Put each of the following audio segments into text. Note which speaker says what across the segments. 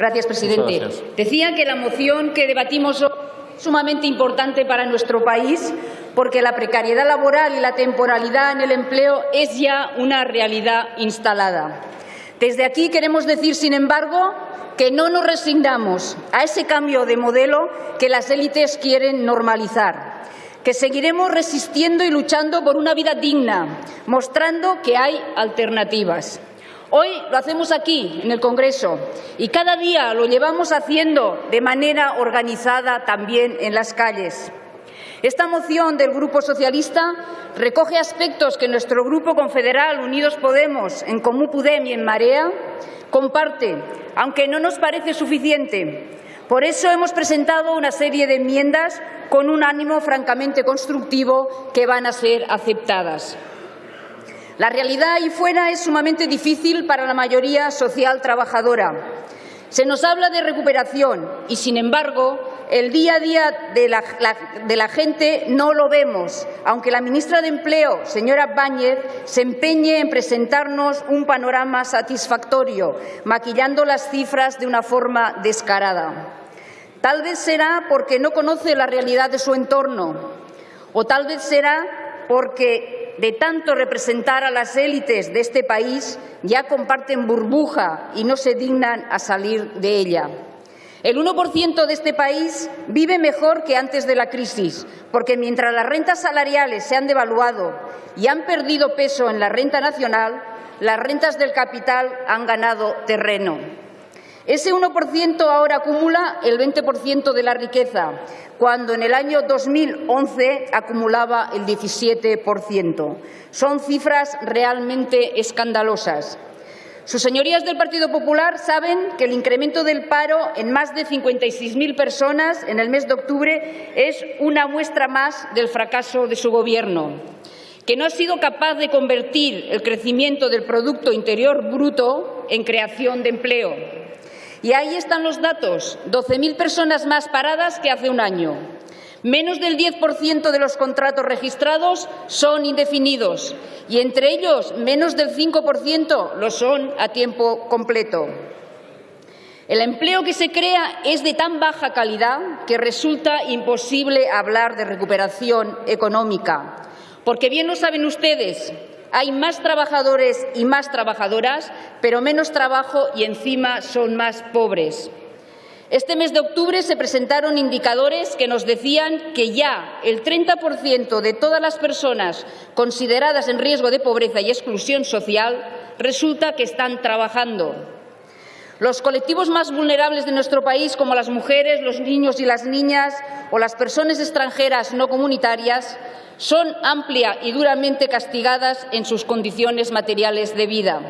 Speaker 1: Gracias, presidente. Decía que la moción que debatimos hoy es sumamente importante para nuestro país porque la precariedad laboral y la temporalidad en el empleo es ya una realidad instalada. Desde aquí queremos decir, sin embargo, que no nos resignamos a ese cambio de modelo que las élites quieren normalizar, que seguiremos resistiendo y luchando por una vida digna, mostrando que hay alternativas. Hoy lo hacemos aquí, en el Congreso, y cada día lo llevamos haciendo de manera organizada también en las calles. Esta moción del Grupo Socialista recoge aspectos que nuestro Grupo Confederal Unidos Podemos, en Comú Podem y en Marea comparte, aunque no nos parece suficiente. Por eso hemos presentado una serie de enmiendas con un ánimo francamente constructivo que van a ser aceptadas. La realidad ahí fuera es sumamente difícil para la mayoría social trabajadora. Se nos habla de recuperación y, sin embargo, el día a día de la, gente no lo vemos, aunque la ministra de Empleo, señora Báñez, se empeñe en presentarnos un panorama satisfactorio, maquillando las cifras de una forma descarada. Tal vez será porque no conoce la realidad de su entorno, o tal vez será porque de tanto representar a las élites de este país, ya comparten burbuja y no se dignan a salir de ella. El 1% de este país vive mejor que antes de la crisis, porque mientras las rentas salariales se han devaluado y han perdido peso en la renta nacional, las rentas del capital han ganado terreno. Ese 1% ahora acumula el 20% de la riqueza, cuando en el año 2011 acumulaba el 17%. Son cifras realmente escandalosas. Sus señorías del Partido Popular saben que el incremento del paro en más de 56.000 personas en el mes de octubre es una muestra más del fracaso de su Gobierno, que no ha sido capaz de convertir el crecimiento del Producto Interior Bruto en creación de empleo y ahí están los datos, 12.000 personas más paradas que hace un año. Menos del 10% de los contratos registrados son indefinidos y entre ellos menos del 5% lo son a tiempo completo. El empleo que se crea es de tan baja calidad que resulta imposible hablar de recuperación económica. Porque bien lo saben ustedes, hay más trabajadores y más trabajadoras, pero menos trabajo y encima son más pobres. Este mes de octubre se presentaron indicadores que nos decían que ya el 30% de todas las personas consideradas en riesgo de pobreza y exclusión social resulta que están trabajando. Los colectivos más vulnerables de nuestro país, como las mujeres, los niños y las niñas o las personas extranjeras no comunitarias, son amplia y duramente castigadas en sus condiciones materiales de vida.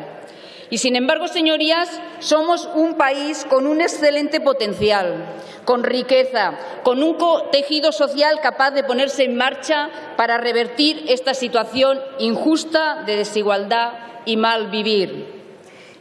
Speaker 1: Y, sin embargo, señorías, somos un país con un excelente potencial, con riqueza, con un tejido social capaz de ponerse en marcha para revertir esta situación injusta de desigualdad y mal vivir.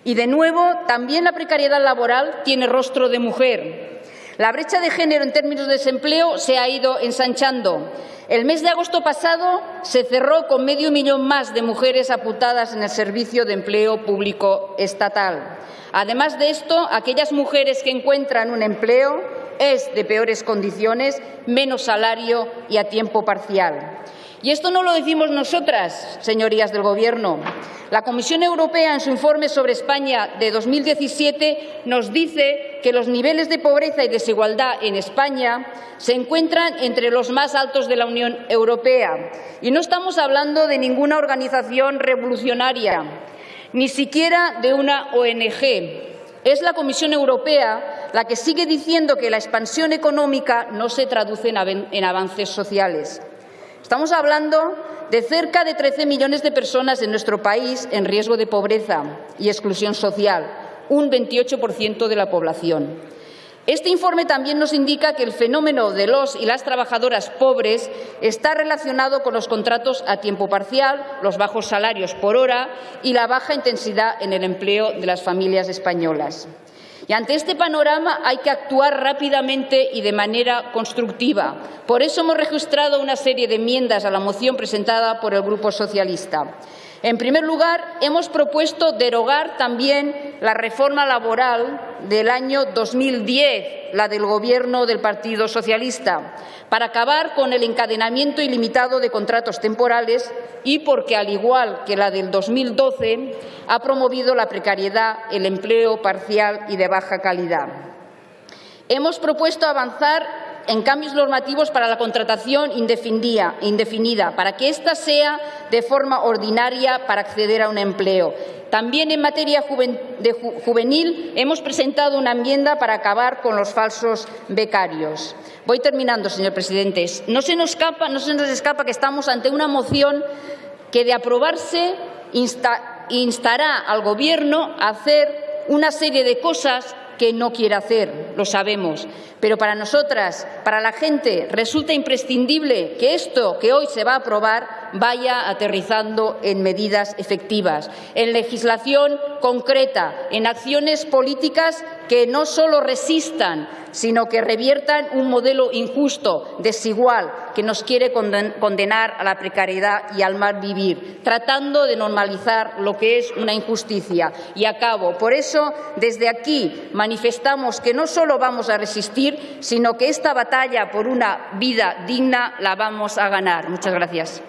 Speaker 1: Y, de nuevo, también la precariedad laboral tiene rostro de mujer. La brecha de género en términos de desempleo se ha ido ensanchando el mes de agosto pasado se cerró con medio millón más de mujeres apuntadas en el Servicio de Empleo Público Estatal. Además de esto, aquellas mujeres que encuentran un empleo es de peores condiciones, menos salario y a tiempo parcial. Y esto no lo decimos nosotras, señorías del Gobierno. La Comisión Europea, en su informe sobre España de 2017, nos dice que los niveles de pobreza y desigualdad en España se encuentran entre los más altos de la Unión Europea. Y no estamos hablando de ninguna organización revolucionaria, ni siquiera de una ONG. Es la Comisión Europea la que sigue diciendo que la expansión económica no se traduce en avances sociales. Estamos hablando de cerca de 13 millones de personas en nuestro país en riesgo de pobreza y exclusión social, un 28% de la población. Este informe también nos indica que el fenómeno de los y las trabajadoras pobres está relacionado con los contratos a tiempo parcial, los bajos salarios por hora y la baja intensidad en el empleo de las familias españolas. Y ante este panorama hay que actuar rápidamente y de manera constructiva. Por eso hemos registrado una serie de enmiendas a la moción presentada por el Grupo Socialista. En primer lugar, hemos propuesto derogar también la reforma laboral del año 2010, la del Gobierno del Partido Socialista, para acabar con el encadenamiento ilimitado de contratos temporales y porque, al igual que la del 2012, ha promovido la precariedad, el empleo parcial y de baja calidad. Hemos propuesto avanzar en cambios normativos para la contratación indefinida, para que ésta sea de forma ordinaria para acceder a un empleo. También en materia juvenil hemos presentado una enmienda para acabar con los falsos becarios. Voy terminando, señor presidente. No se nos escapa, que estamos ante una moción que, de aprobarse, instará al Gobierno a hacer una serie de cosas que no quiere hacer, lo sabemos. Pero para nosotras, para la gente, resulta imprescindible que esto que hoy se va a aprobar vaya aterrizando en medidas efectivas, en legislación concreta, en acciones políticas que no solo resistan, sino que reviertan un modelo injusto, desigual, que nos quiere condenar a la precariedad y al mal vivir, tratando de normalizar lo que es una injusticia. Y acabo. Por eso, desde aquí manifestamos que no solo vamos a resistir, sino que esta batalla por una vida digna la vamos a ganar. Muchas gracias.